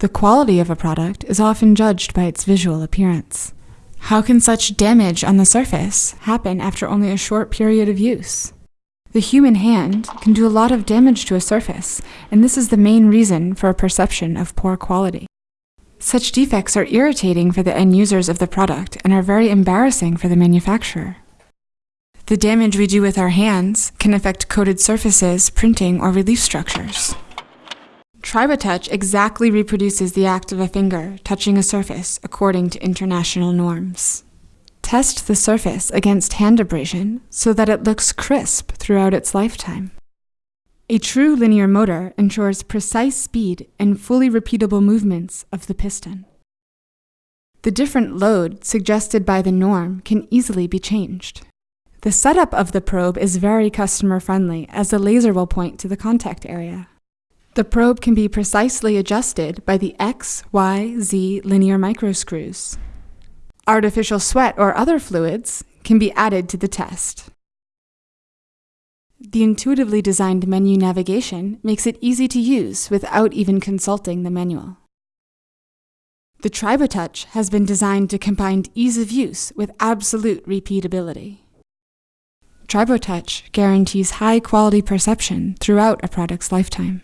The quality of a product is often judged by its visual appearance. How can such damage on the surface happen after only a short period of use? The human hand can do a lot of damage to a surface, and this is the main reason for a perception of poor quality. Such defects are irritating for the end users of the product and are very embarrassing for the manufacturer. The damage we do with our hands can affect coated surfaces, printing, or relief structures. TriboTouch exactly reproduces the act of a finger touching a surface according to international norms. Test the surface against hand abrasion so that it looks crisp throughout its lifetime. A true linear motor ensures precise speed and fully repeatable movements of the piston. The different load suggested by the norm can easily be changed. The setup of the probe is very customer friendly as the laser will point to the contact area. The probe can be precisely adjusted by the X, Y, Z linear microscrews. Artificial sweat or other fluids can be added to the test. The intuitively designed menu navigation makes it easy to use without even consulting the manual. The TriboTouch has been designed to combine ease of use with absolute repeatability. TriboTouch guarantees high quality perception throughout a product's lifetime.